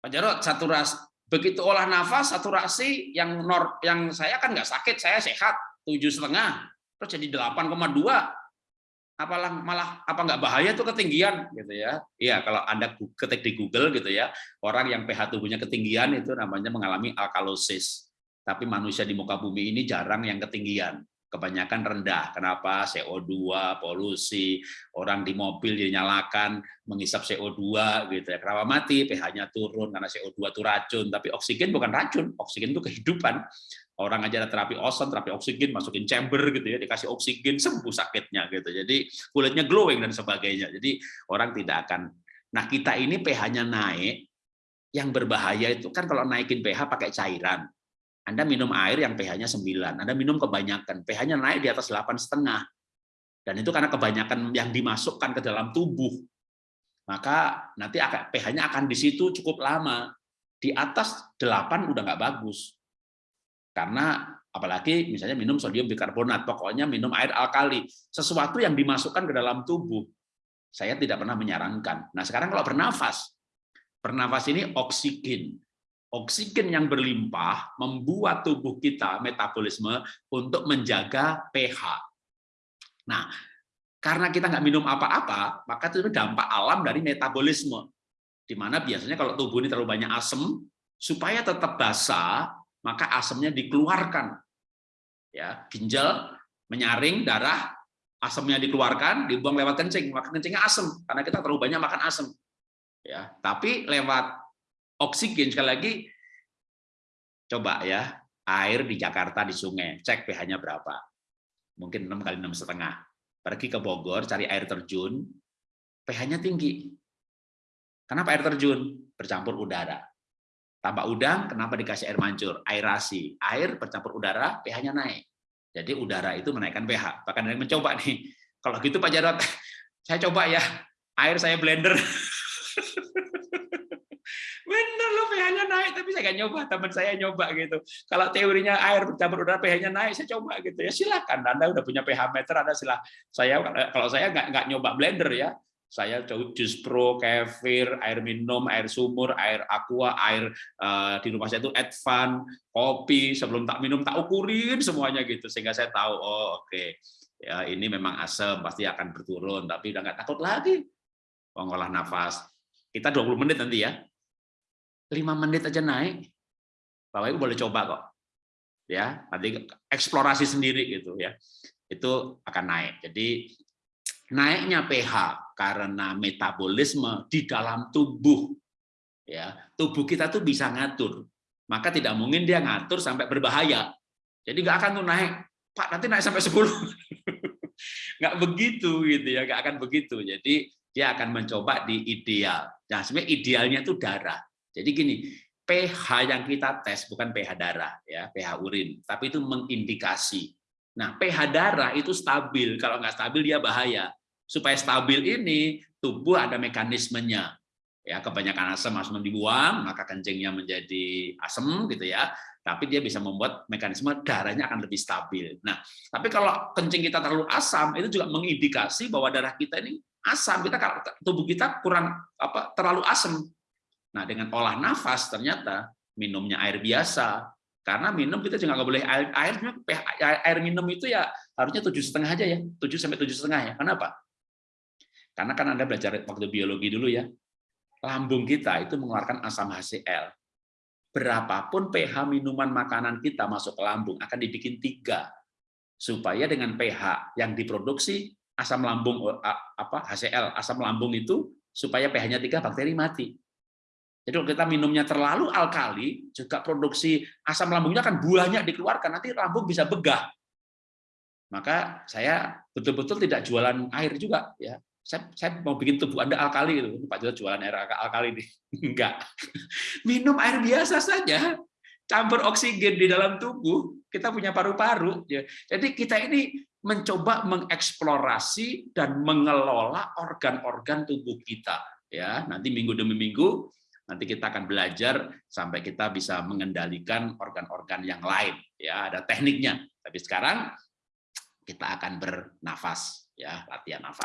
Pak Jarot, saturasi begitu olah nafas saturasi yang nor yang saya kan nggak sakit, saya sehat tujuh setengah, terus jadi 8,2 apalah malah apa nggak bahaya tuh ketinggian gitu ya. Iya kalau anda ketik di Google gitu ya orang yang pH tubuhnya ketinggian itu namanya mengalami alkalosis. Tapi manusia di muka bumi ini jarang yang ketinggian kebanyakan rendah kenapa CO2 polusi orang di mobil dinyalakan menghisap CO2 gitu ya kenapa mati pH-nya turun karena CO2 itu racun tapi oksigen bukan racun oksigen itu kehidupan orang aja ada terapi ozon, terapi oksigen, masukin chamber gitu ya, dikasih oksigen sembuh sakitnya gitu. Jadi kulitnya glowing dan sebagainya. Jadi orang tidak akan. Nah kita ini pH-nya naik, yang berbahaya itu kan kalau naikin pH pakai cairan. Anda minum air yang pH-nya 9, Anda minum kebanyakan, pH-nya naik di atas delapan setengah. Dan itu karena kebanyakan yang dimasukkan ke dalam tubuh. Maka nanti pH-nya akan di situ cukup lama. Di atas 8 udah nggak bagus karena apalagi misalnya minum sodium bikarbonat, pokoknya minum air alkali, sesuatu yang dimasukkan ke dalam tubuh. Saya tidak pernah menyarankan. Nah, sekarang kalau bernafas, bernafas ini oksigen. Oksigen yang berlimpah membuat tubuh kita metabolisme untuk menjaga pH. Nah, karena kita nggak minum apa-apa, maka itu dampak alam dari metabolisme. Di mana biasanya kalau tubuh ini terlalu banyak asam, supaya tetap basah, maka asamnya dikeluarkan. Ya, ginjal menyaring darah, asamnya dikeluarkan, dibuang lewat kencing, maka kencingnya asam karena kita terlalu banyak makan asam. Ya, tapi lewat oksigen sekali lagi coba ya, air di Jakarta di sungai, cek pH-nya berapa. Mungkin 6 kali enam setengah. Pergi ke Bogor cari air terjun, pH-nya tinggi. Kenapa air terjun? Bercampur udara. Tambah udang, kenapa dikasih air mancur? Aerasi. Air bercampur udara, pH-nya naik. Jadi udara itu menaikkan pH. Bahkan ada yang mencoba nih. Kalau gitu Pak Jarot, saya coba ya. Air saya blender. Bener loh pH-nya naik, tapi saya nggak nyoba. Teman saya nyoba gitu. Kalau teorinya air bercampur udara pH-nya naik, saya coba gitu ya. Silakan. Anda udah punya pH meter, Anda silah. Saya kalau saya nggak nggak nyoba blender ya saya jus pro, kefir, air minum, air sumur, air aqua, air uh, di rumah saya itu advan, kopi, sebelum tak minum tak ukurin semuanya gitu sehingga saya tahu oh oke okay. ya ini memang asam pasti akan berturun tapi udah nggak takut lagi mengolah nafas kita 20 menit nanti ya 5 menit aja naik Bapak Ibu boleh coba kok ya nanti eksplorasi sendiri gitu ya itu akan naik jadi naiknya pH karena metabolisme di dalam tubuh. Ya, tubuh kita tuh bisa ngatur. Maka tidak mungkin dia ngatur sampai berbahaya. Jadi nggak akan tuh naik, Pak nanti naik sampai 10. nggak begitu gitu ya, nggak akan begitu. Jadi dia akan mencoba di ideal. Nah, sebenarnya idealnya itu darah. Jadi gini, pH yang kita tes bukan pH darah ya, pH urin, tapi itu mengindikasi. Nah, pH darah itu stabil. Kalau nggak stabil dia bahaya supaya stabil ini tubuh ada mekanismenya ya kebanyakan asam asam dibuang maka kencingnya menjadi asam gitu ya tapi dia bisa membuat mekanisme darahnya akan lebih stabil nah tapi kalau kencing kita terlalu asam itu juga mengindikasi bahwa darah kita ini asam kita tubuh kita kurang apa terlalu asam nah dengan olah nafas ternyata minumnya air biasa. Karena minum kita juga nggak boleh air airnya air minum itu ya harusnya tujuh setengah aja ya. Tujuh sampai tujuh setengah ya. Kenapa? Karena kan Anda belajar waktu biologi dulu ya, lambung kita itu mengeluarkan asam HCl. Berapapun pH minuman makanan kita masuk ke lambung akan dibikin tiga, supaya dengan pH yang diproduksi asam lambung apa HCl asam lambung itu supaya pH-nya tiga bakteri mati. Jadi kalau kita minumnya terlalu alkali, juga produksi asam lambungnya akan banyak dikeluarkan, nanti lambung bisa begah. Maka saya betul-betul tidak jualan air juga, ya saya, saya mau bikin tubuh Anda alkali gitu. Pak Jodoh jualan air alkali nih. Enggak. Minum air biasa saja. Campur oksigen di dalam tubuh, kita punya paru-paru. Ya. Jadi kita ini mencoba mengeksplorasi dan mengelola organ-organ tubuh kita. Ya, nanti minggu demi minggu nanti kita akan belajar sampai kita bisa mengendalikan organ-organ yang lain. Ya, ada tekniknya. Tapi sekarang kita akan bernafas, ya, latihan nafas.